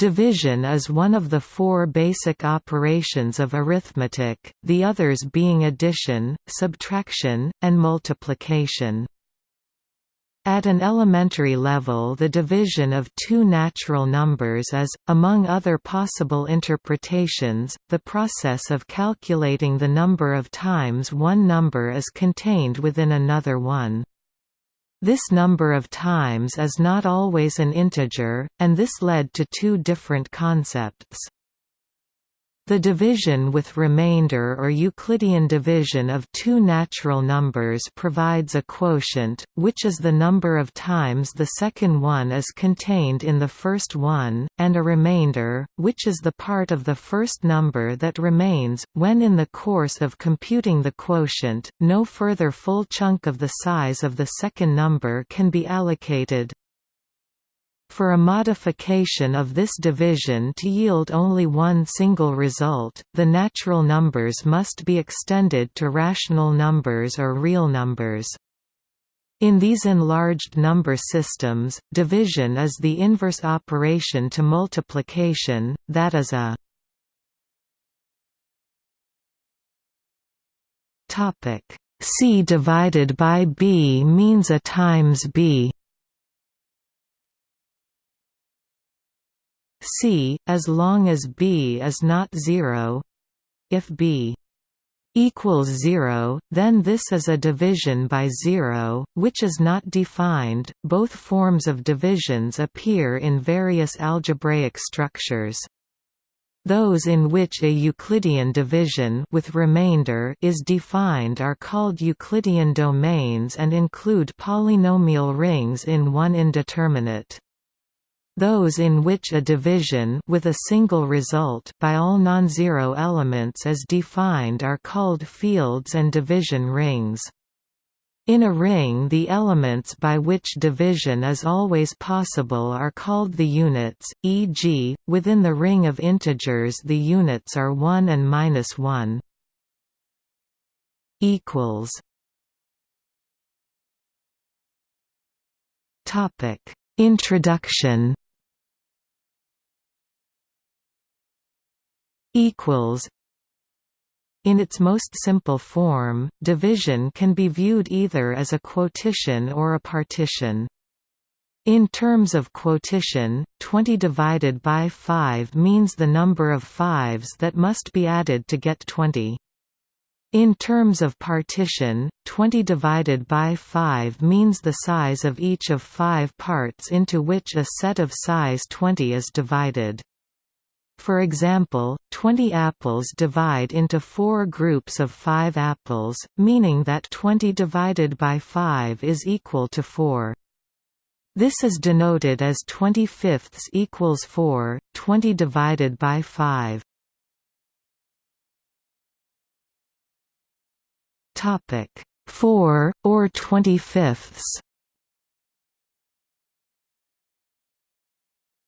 Division is one of the four basic operations of arithmetic, the others being addition, subtraction, and multiplication. At an elementary level the division of two natural numbers is, among other possible interpretations, the process of calculating the number of times one number is contained within another one. This number of times is not always an integer, and this led to two different concepts. The division with remainder or Euclidean division of two natural numbers provides a quotient, which is the number of times the second one is contained in the first one, and a remainder, which is the part of the first number that remains. When in the course of computing the quotient, no further full chunk of the size of the second number can be allocated, for a modification of this division to yield only one single result, the natural numbers must be extended to rational numbers or real numbers. In these enlarged number systems, division is the inverse operation to multiplication, that is a C divided by B means a times B C, as long as b is not zero. If b equals 0, then this is a division by 0, which is not defined. Both forms of divisions appear in various algebraic structures. Those in which a Euclidean division with remainder is defined are called Euclidean domains and include polynomial rings in one indeterminate. Those in which a division with a single result by all non-zero elements is defined are called fields and division rings. In a ring the elements by which division is always possible are called the units, e.g., within the ring of integers the units are 1 and minus 1. Introduction equals in its most simple form, division can be viewed either as a quotition or a partition. In terms of quotition, 20 divided by 5 means the number of fives that must be added to get 20. In terms of partition, 20 divided by 5 means the size of each of five parts into which a set of size 20 is divided. For example, 20 apples divide into four groups of 5 apples, meaning that 20 divided by 5 is equal to 4. This is denoted as 20 fifths equals 4, 20 divided by 5. Topic 4 or 20 fifths.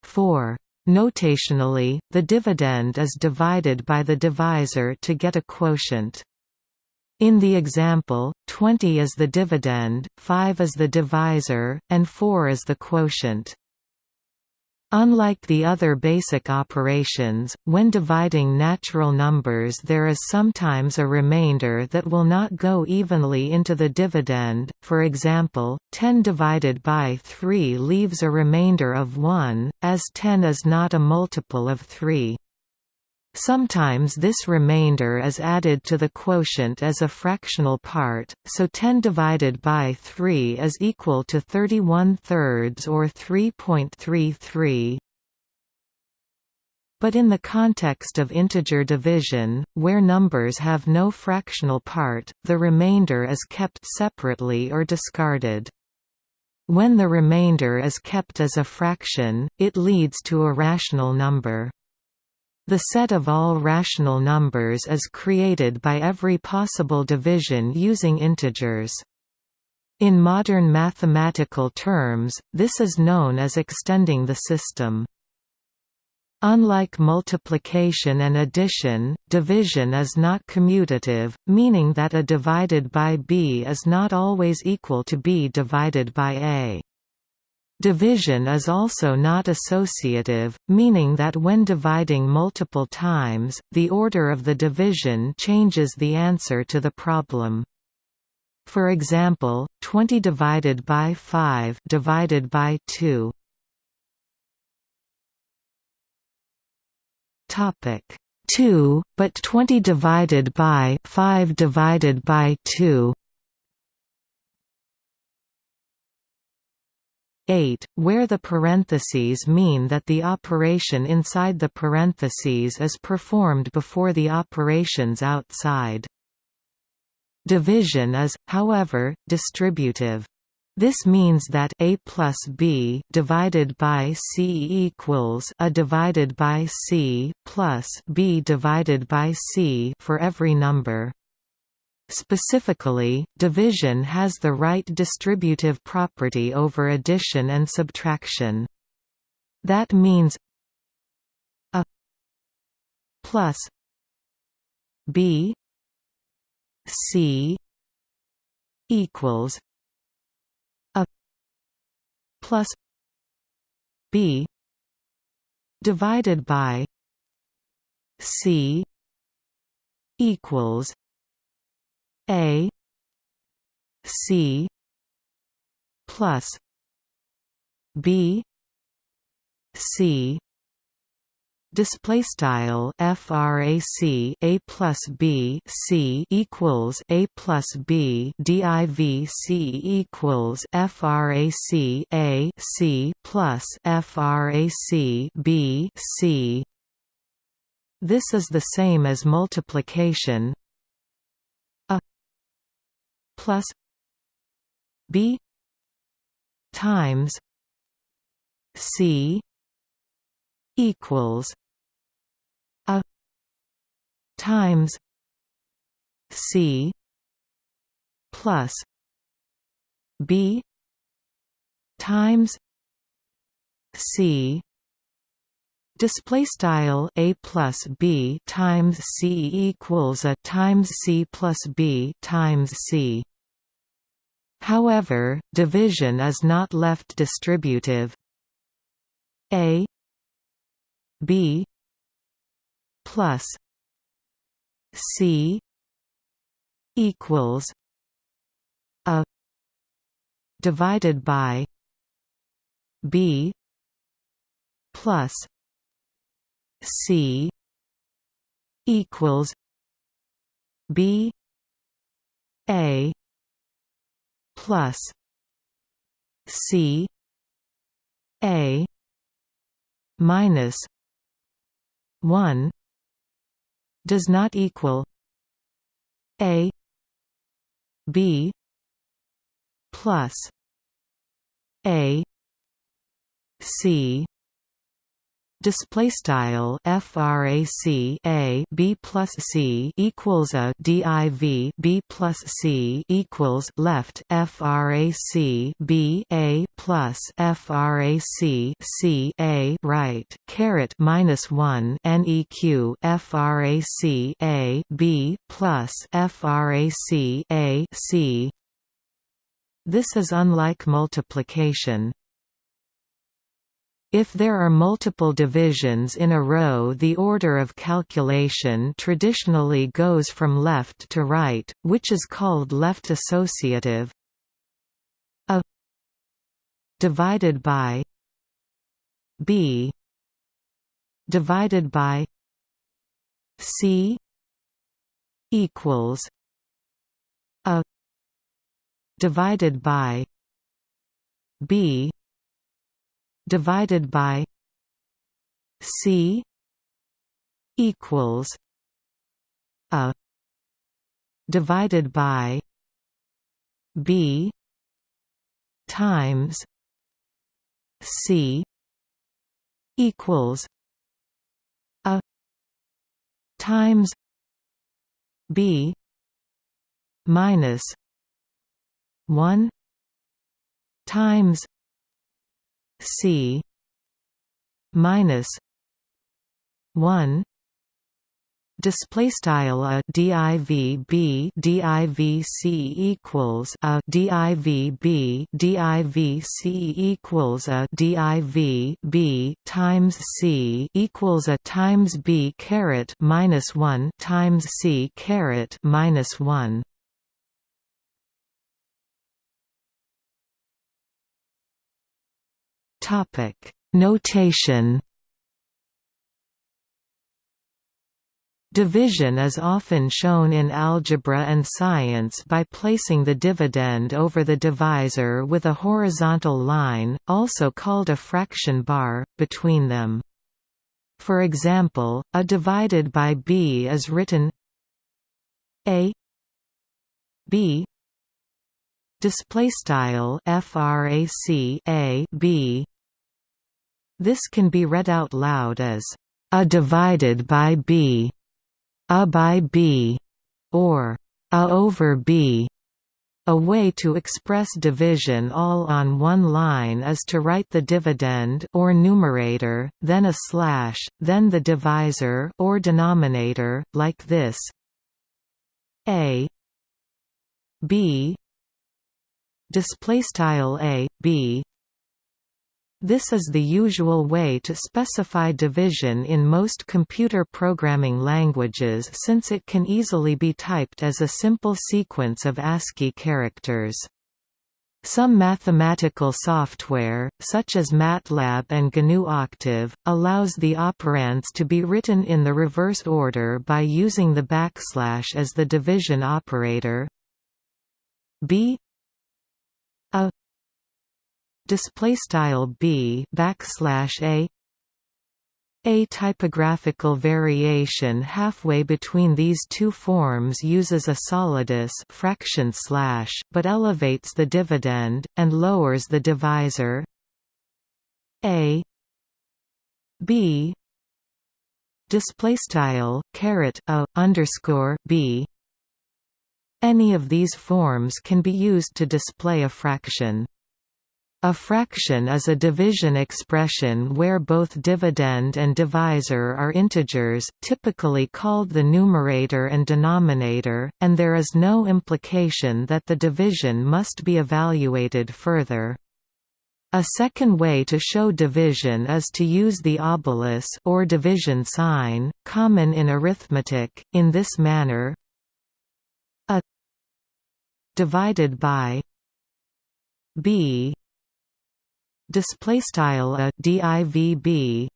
4 Notationally, the dividend is divided by the divisor to get a quotient. In the example, 20 is the dividend, 5 is the divisor, and 4 is the quotient. Unlike the other basic operations, when dividing natural numbers there is sometimes a remainder that will not go evenly into the dividend, for example, 10 divided by 3 leaves a remainder of 1, as 10 is not a multiple of 3. Sometimes this remainder is added to the quotient as a fractional part, so 10 divided by 3 is equal to 31 thirds or 3.33. But in the context of integer division, where numbers have no fractional part, the remainder is kept separately or discarded. When the remainder is kept as a fraction, it leads to a rational number. The set of all rational numbers is created by every possible division using integers. In modern mathematical terms, this is known as extending the system. Unlike multiplication and addition, division is not commutative, meaning that a divided by b is not always equal to b divided by a. Division is also not associative, meaning that when dividing multiple times, the order of the division changes the answer to the problem. For example, 20 divided by 5 divided by 2. Topic 2, but 20 divided by 5 divided by 2 8, where the parentheses mean that the operation inside the parentheses is performed before the operations outside. Division is, however, distributive. This means that a plus b divided by c equals a divided by c plus b divided by c for every number. Specifically, division has the right distributive property over addition and subtraction. That means a plus b c equals a plus b divided by c equals a C plus B C. Display style frac a plus b c equals a plus b div c equals frac a c plus frac b c. This is the same as multiplication plus B times C equals a times C plus B times C. Display style a plus b times c equals a times c plus b times c However, division is not left distributive. A B plus C equals a divided by B plus C equals B A plus C A minus one does not equal A B plus A C display style frac a b plus c equals a div b plus c equals left frac b a plus frac c a right caret minus one neq frac a b plus frac a c. This is unlike multiplication if there are multiple divisions in a row the order of calculation traditionally goes from left to right, which is called left associative. A divided by b divided by c equals a divided by b divided by C equals a divided by B times C equals a times B minus one times C minus one. Display style a div b div c equals a div b div c equals a div b times c equals a times b caret minus 1 times c caret minus 1 topic notation Division is often shown in algebra and science by placing the dividend over the divisor with a horizontal line, also called a fraction bar, between them. For example, a divided by b is written a b display style frac a b this can be read out loud as a divided by b a by b, or a over b. A way to express division all on one line is to write the dividend or numerator, then a slash, then the divisor or denominator, like this a b display style a b this is the usual way to specify division in most computer programming languages since it can easily be typed as a simple sequence of ASCII characters. Some mathematical software, such as MATLAB and GNU Octave, allows the operands to be written in the reverse order by using the backslash as the division operator. B. A display style b backslash a. A typographical variation halfway between these two forms uses a solidus fraction slash but elevates the dividend and lowers the divisor. A. B. Display style caret a underscore b. Any of these forms can be used to display a fraction a fraction is a division expression where both dividend and divisor are integers typically called the numerator and denominator, and there is no implication that the division must be evaluated further. A second way to show division is to use the obelus or division sign, common in arithmetic, in this manner a divided by b display style a divb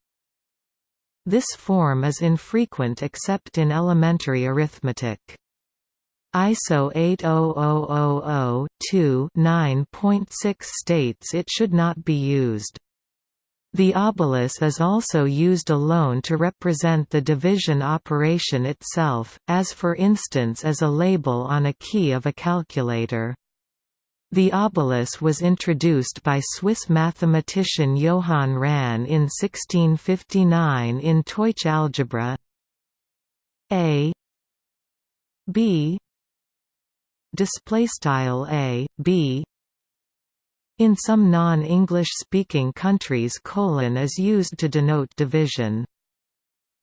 this form is infrequent except in elementary arithmetic ISO 80000-2-9.6 states it should not be used. The obelus is also used alone to represent the division operation itself, as for instance as a label on a key of a calculator. The obelus was introduced by Swiss mathematician Johann Rahn in 1659 in Deutsche algebra. A B display style A B in some non-English speaking countries colon is used to denote division.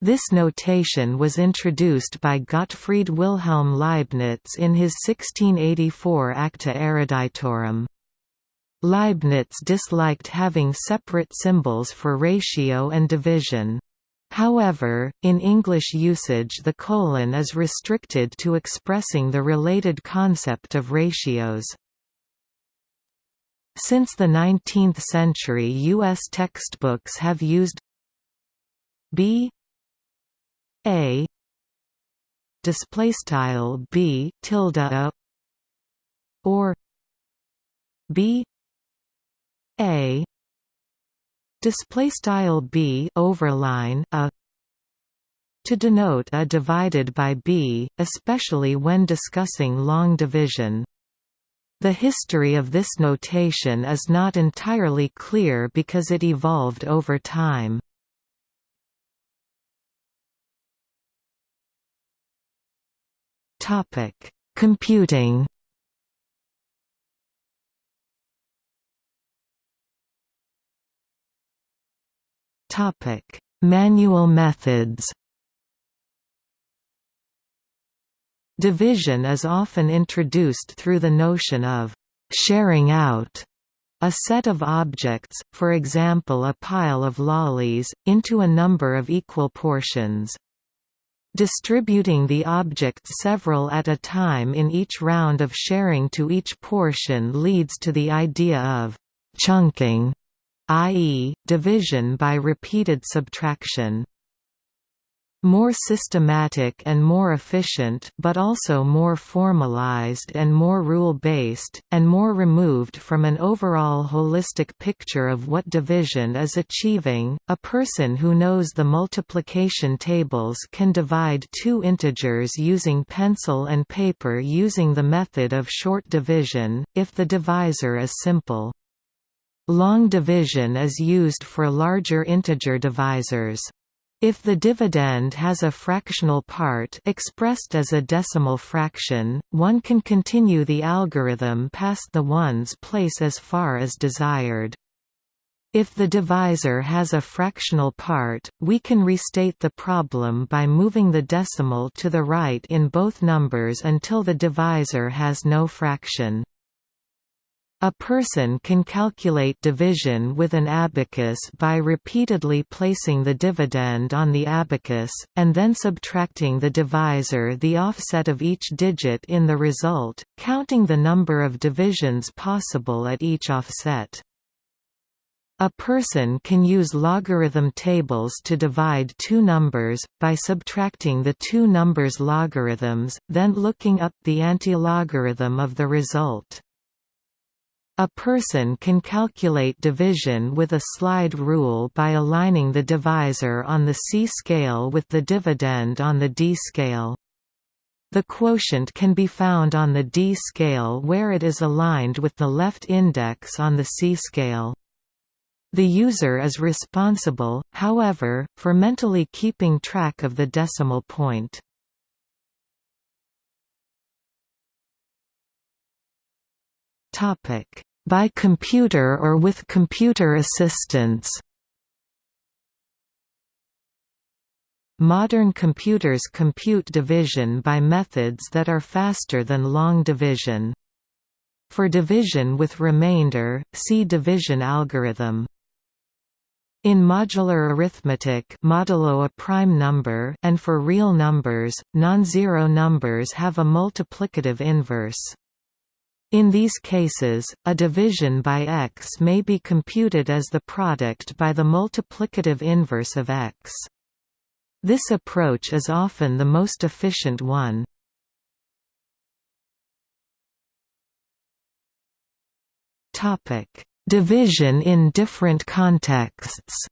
This notation was introduced by Gottfried Wilhelm Leibniz in his 1684 Acta Eruditorum. Leibniz disliked having separate symbols for ratio and division. However, in English usage the colon is restricted to expressing the related concept of ratios. Since the 19th century U.S. textbooks have used b a. Display style b tilde a. Or b. A. Display style b overline a. To denote a divided by b, especially when discussing long division. The history of this notation is not entirely clear because it evolved over time. Topic: Computing. Topic: Manual methods. Division is often introduced through the notion of «sharing out» a set of objects, for example a pile of lollies, into a number of equal portions. Distributing the objects several at a time in each round of sharing to each portion leads to the idea of «chunking», i.e., division by repeated subtraction more systematic and more efficient but also more formalized and more rule-based, and more removed from an overall holistic picture of what division is achieving. A person who knows the multiplication tables can divide two integers using pencil and paper using the method of short division, if the divisor is simple. Long division is used for larger integer divisors. If the dividend has a fractional part expressed as a decimal fraction, one can continue the algorithm past the ones place as far as desired. If the divisor has a fractional part, we can restate the problem by moving the decimal to the right in both numbers until the divisor has no fraction. A person can calculate division with an abacus by repeatedly placing the dividend on the abacus, and then subtracting the divisor the offset of each digit in the result, counting the number of divisions possible at each offset. A person can use logarithm tables to divide two numbers, by subtracting the two numbers' logarithms, then looking up the antilogarithm of the result. A person can calculate division with a slide rule by aligning the divisor on the C scale with the dividend on the D scale. The quotient can be found on the D scale where it is aligned with the left index on the C scale. The user is responsible, however, for mentally keeping track of the decimal point. By computer or with computer assistance. Modern computers compute division by methods that are faster than long division. For division with remainder, see division algorithm. In modular arithmetic modulo a prime number and for real numbers, non-zero numbers have a multiplicative inverse. In these cases, a division by x may be computed as the product by the multiplicative inverse of x. This approach is often the most efficient one. Division in different contexts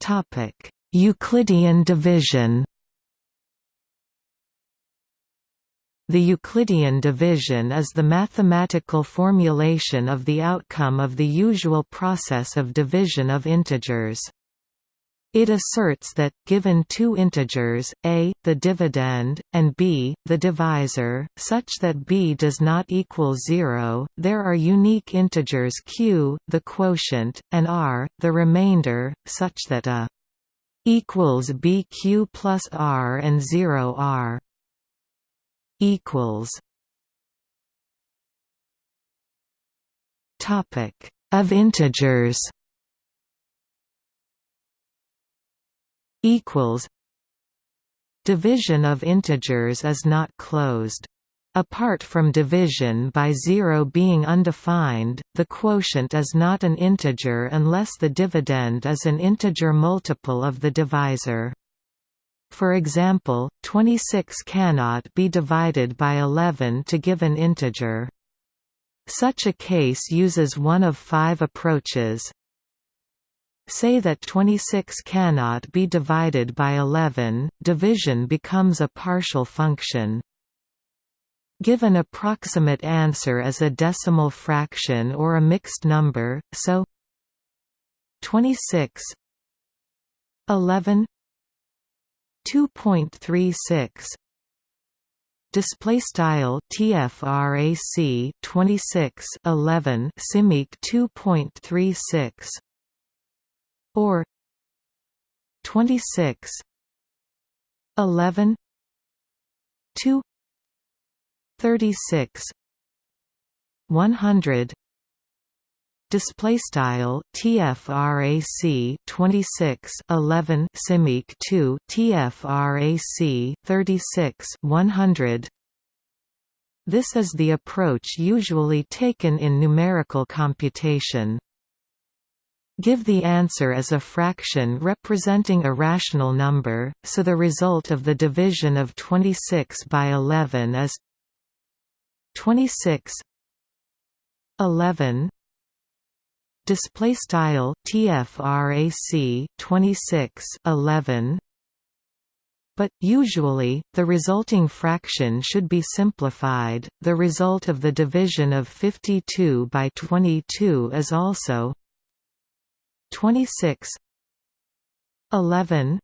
Topic Euclidean division The Euclidean division is the mathematical formulation of the outcome of the usual process of division of integers. It asserts that, given two integers, a, the dividend, and b, the divisor, such that b does not equal zero, there are unique integers q, the quotient, and r, the remainder, such that a equals BQ plus R and 0 R equals topic of integers equals division of integers is not closed Apart from division by zero being undefined, the quotient is not an integer unless the dividend is an integer multiple of the divisor. For example, 26 cannot be divided by 11 to give an integer. Such a case uses one of five approaches. Say that 26 cannot be divided by 11, division becomes a partial function. Give an approximate answer as a decimal fraction or a mixed number, so 26 11 2.36 display style tfrac 26 11 simic 2.36 or 26 11 2 36 100 display style tfrac 26 11 simic 2 tfrac 36 100 this is the approach usually taken in numerical computation. Give the answer as a fraction representing a rational number, so the result of the division of 26 by 11 is 26 11 display style tfrac 26 11 but, usually, the resulting fraction should be simplified. The result of the division of 52 by 22 is also 26 11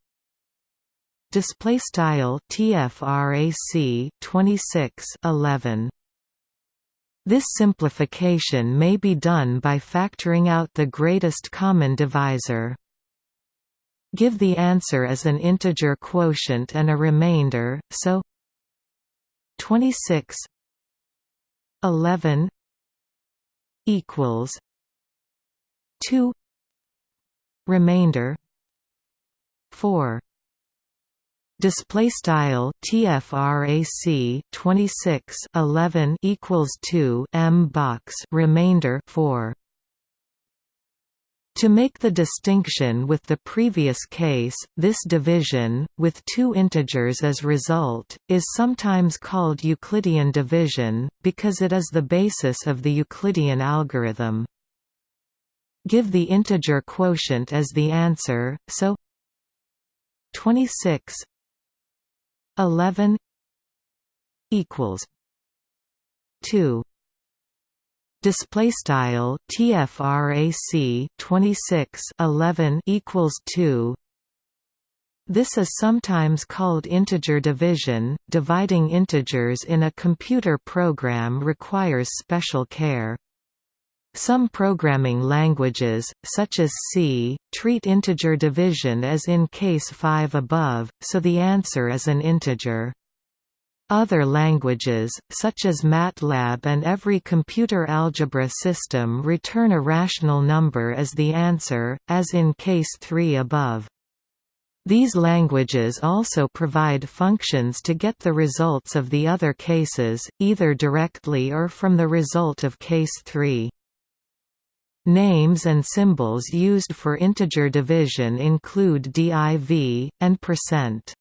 display style tfrac 26 11 this simplification may be done by factoring out the greatest common divisor. Give the answer as an integer quotient and a remainder, so 26 11 equals 2 remainder 4 display style tfrac 26 11 equals 2 m box remainder 4 to make the distinction with the previous case, this division, with two integers as result, is sometimes called Euclidean division, because it is the basis of the Euclidean algorithm. Give the integer quotient as the answer, so 26 11 equals 2 display style tfrac 26 11 equals 2 this is sometimes called integer division. Dividing integers in a computer program requires special care some programming languages, such as C, treat integer division as in case 5 above, so the answer is an integer. Other languages, such as MATLAB and every computer algebra system return a rational number as the answer, as in case 3 above. These languages also provide functions to get the results of the other cases, either directly or from the result of case 3. Names and symbols used for integer division include div, and percent.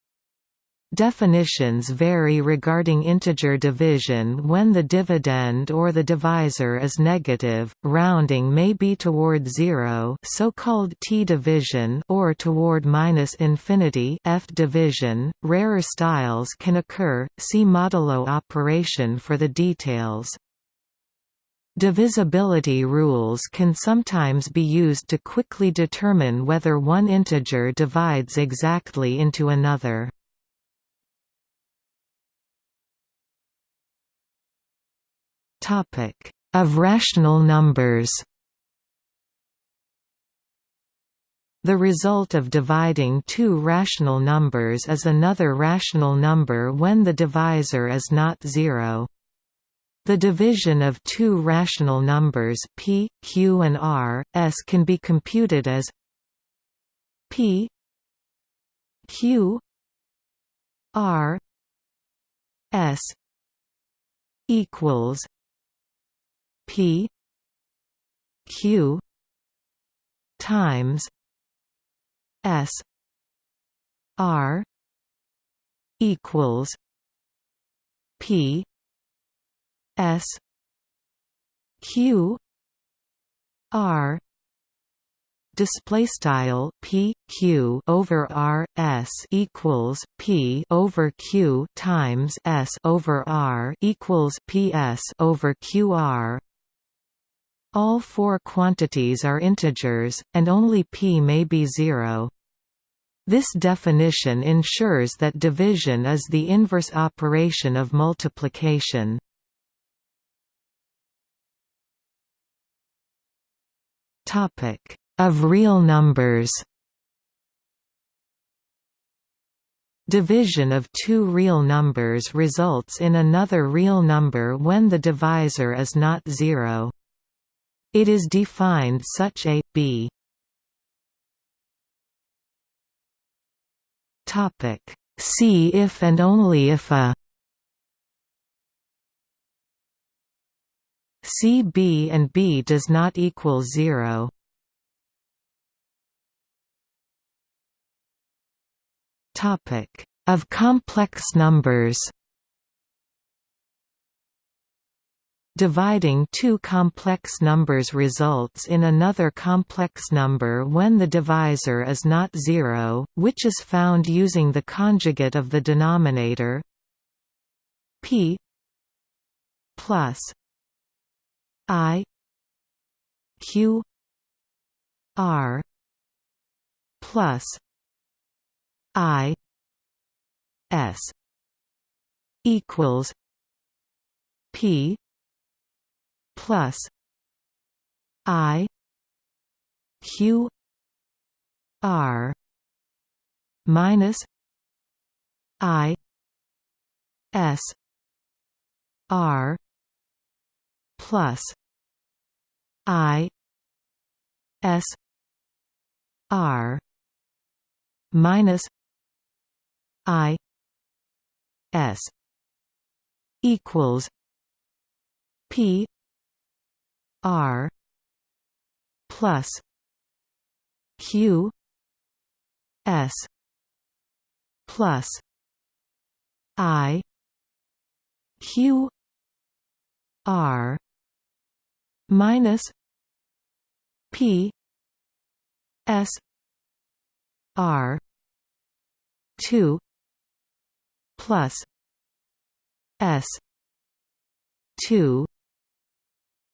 Definitions vary regarding integer division when the dividend or the divisor is negative, rounding may be toward zero so-called t-division or toward minus infinity f-division. Rarer styles can occur, see modulo operation for the details. Divisibility rules can sometimes be used to quickly determine whether one integer divides exactly into another. Of rational numbers The result of dividing two rational numbers is another rational number when the divisor is not zero. The division of two rational numbers p, q and r, s can be computed as p q r s equals P Q times S R equals P S Q R display style p q over r s equals p over q times s over r equals p s over q r all four quantities are integers, and only p may be zero. This definition ensures that division is the inverse operation of multiplication. Of real numbers. Division of two real numbers results in another real number when the divisor is not zero. It is defined such a b. Topic. See if and only if a C b and b does not equal zero. Topic of complex numbers. Dividing two complex numbers results in another complex number when the divisor is not zero, which is found using the conjugate of the denominator p plus i q r plus i s equals p plus i q r minus i s r plus i s r minus i s equals p r plus q s plus i q r minus p s r 2 plus s 2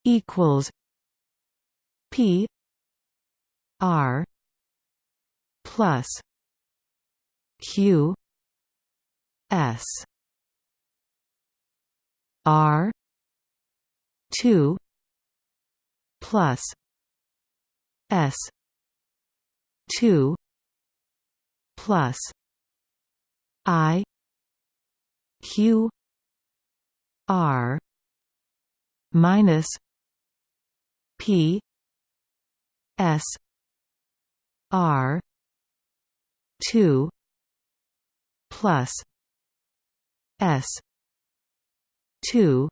equals p r plus q s r 2 plus s 2 plus i q r minus p s r 2 plus s 2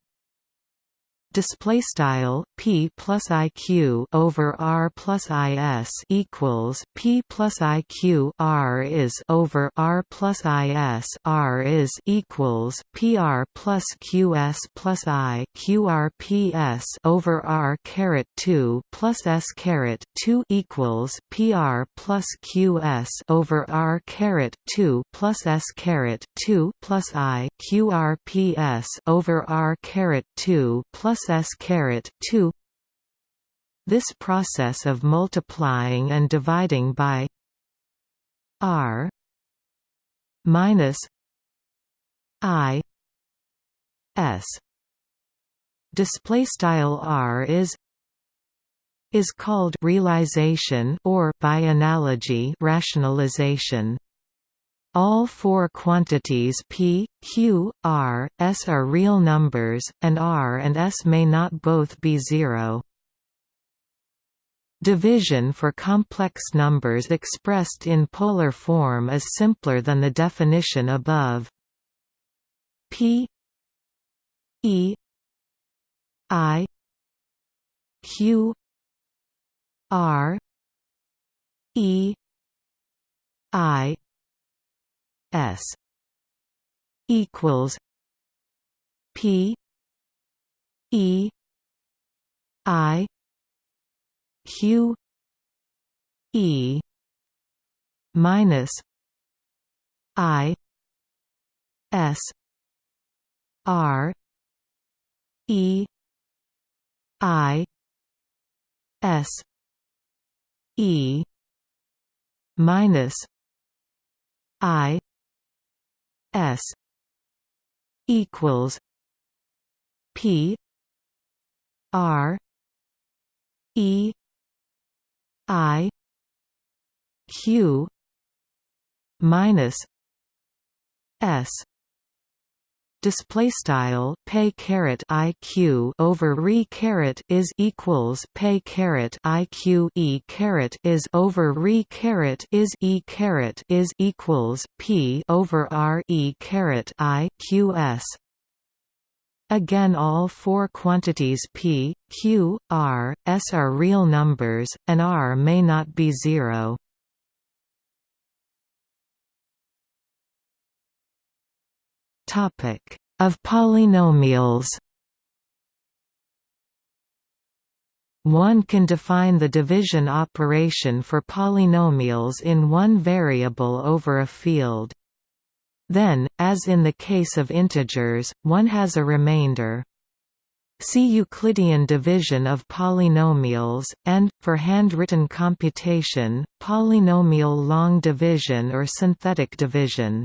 display style p plus iq over r plus is equals p plus iq r is over r plus is r is equals pr plus qs plus i qr ps over r caret 2 plus s caret 2 equals pr plus qs over r caret 2 plus s caret 2 plus i qr ps over r caret 2 plus s caret 2 this process of multiplying and dividing by r minus i s. Display style r is is called realization or by analogy rationalization all four quantities p, q, r, s are real numbers, and r and s may not both be zero. Division for complex numbers expressed in polar form is simpler than the definition above. p e i q r e i S equals P E I Q E minus I S R E I S E minus I S equals P R E I Q minus s display style pay caret iq over re caret is equals pay caret iq e caret is over re caret is e caret is equals p over r e caret i q s Again all four quantities p, q, r, s are real numbers, and r may not be zero. Of polynomials One can define the division operation for polynomials in one variable over a field. Then, as in the case of integers, one has a remainder. See Euclidean division of polynomials, and, for handwritten computation, polynomial long division or synthetic division.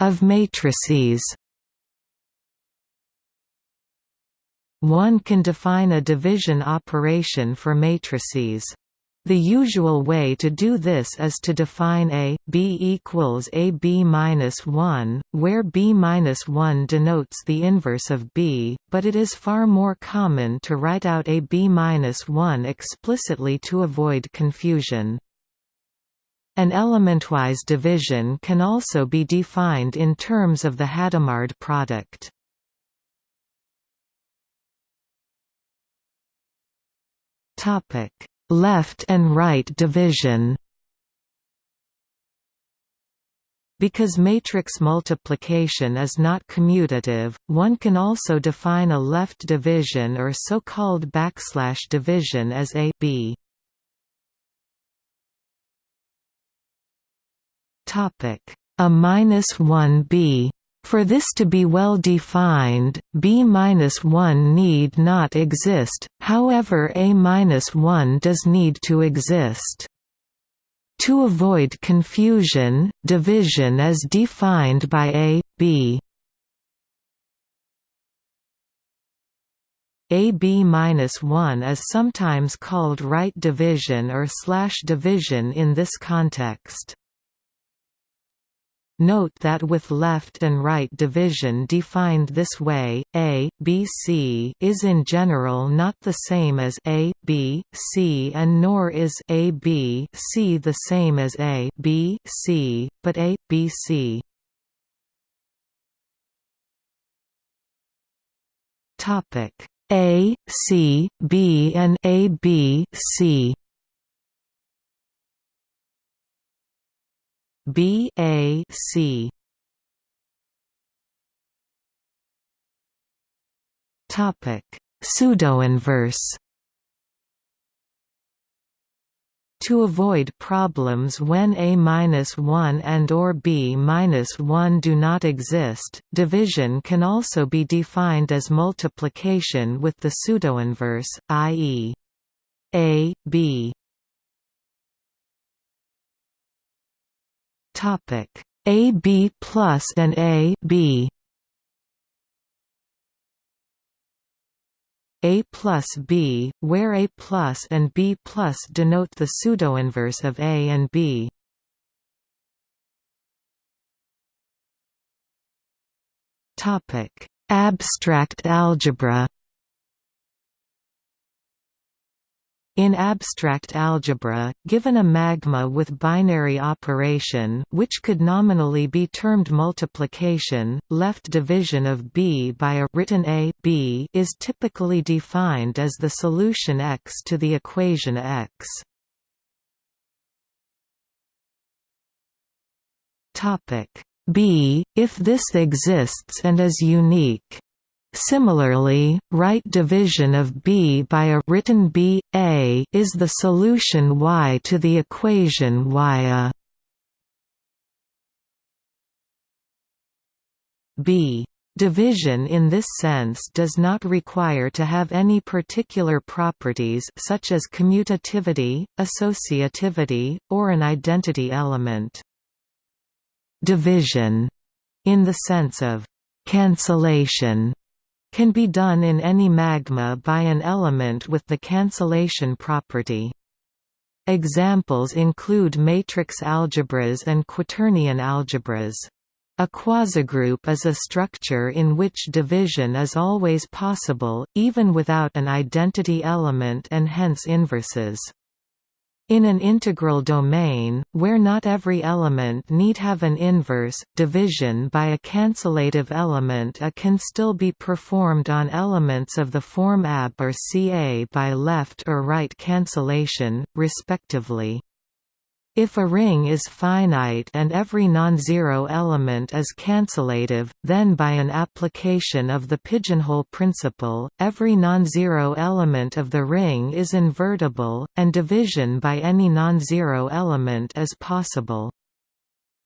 Of matrices One can define a division operation for matrices. The usual way to do this is to define A, B equals A B minus 1, where B minus 1 denotes the inverse of B, but it is far more common to write out A B minus 1 explicitly to avoid confusion. An elementwise division can also be defined in terms of the Hadamard product. Left and right division Because matrix multiplication is not commutative, one can also define a left division or so-called backslash division as a b. A minus 1b. For this to be well defined, b-1 need not exist, however a-1 does need to exist. To avoid confusion, division is defined by a, b. AB-1 is sometimes called right division or slash division in this context. Note that with left and right division defined this way, A, B, C is in general not the same as A, B, C and nor is A, B, C the same as A, B, C, but A, B, C. A, C, B and A, B, C B A C. Topic Pseudoinverse. To avoid problems when A-1 and or B-1 do not exist, division can also be defined as multiplication with the pseudoinverse, i.e. A, B Topic A B plus and A B A plus B, where A plus and B plus denote the pseudoinverse of A and B. Topic: Abstract algebra. In abstract algebra, given a magma with binary operation which could nominally be termed multiplication, left division of B by a written A B is typically defined as the solution x to the equation x. B, if this exists and is unique Similarly, right division of B by a written B, A is the solution y to the equation y a B. Division in this sense does not require to have any particular properties such as commutativity, associativity, or an identity element. Division, in the sense of cancellation, can be done in any magma by an element with the cancellation property. Examples include matrix algebras and quaternion algebras. A quasigroup is a structure in which division is always possible, even without an identity element and hence inverses. In an integral domain, where not every element need have an inverse, division by a cancellative element A can still be performed on elements of the form AB or Ca by left or right cancellation, respectively. If a ring is finite and every non-zero element is cancellative, then by an application of the pigeonhole principle, every non-zero element of the ring is invertible, and division by any non-zero element is possible.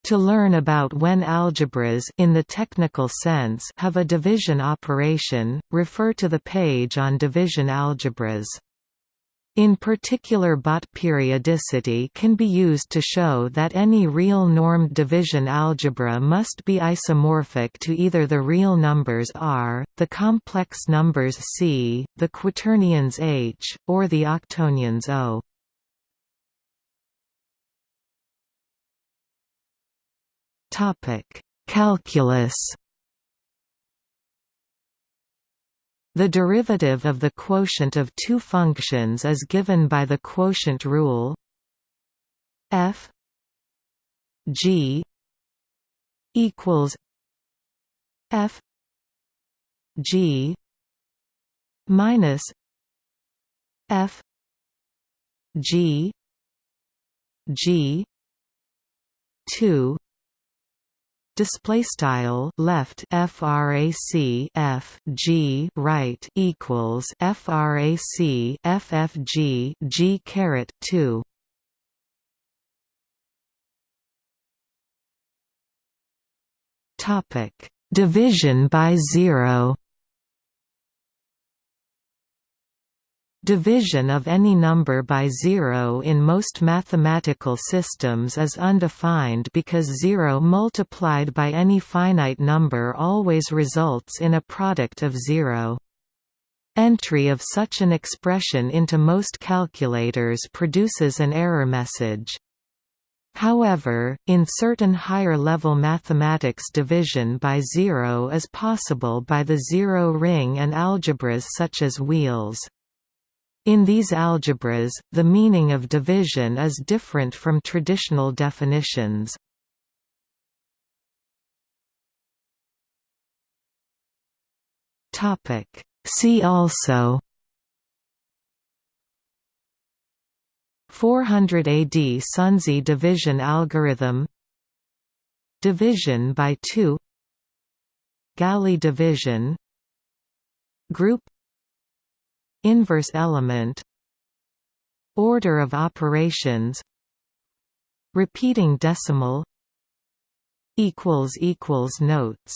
To learn about when algebras in the technical sense have a division operation, refer to the page on division algebras. In particular Bott periodicity can be used to show that any real normed division algebra must be isomorphic to either the real numbers R, the complex numbers C, the quaternions H, or the octonions O. Calculus The derivative of the quotient of two functions is given by the quotient rule f g equals f g minus f g g 2 display style left frac f g right equals frac ffg g caret 2 topic. Division by zero Division of any number by zero in most mathematical systems is undefined because zero multiplied by any finite number always results in a product of zero. Entry of such an expression into most calculators produces an error message. However, in certain higher-level mathematics division by zero is possible by the zero ring and algebras such as wheels. In these algebras, the meaning of division is different from traditional definitions. See also 400 AD Sunzi division algorithm Division by two Galley division Group Inverse element. Order of operations. Repeating decimal. Equals equals Notes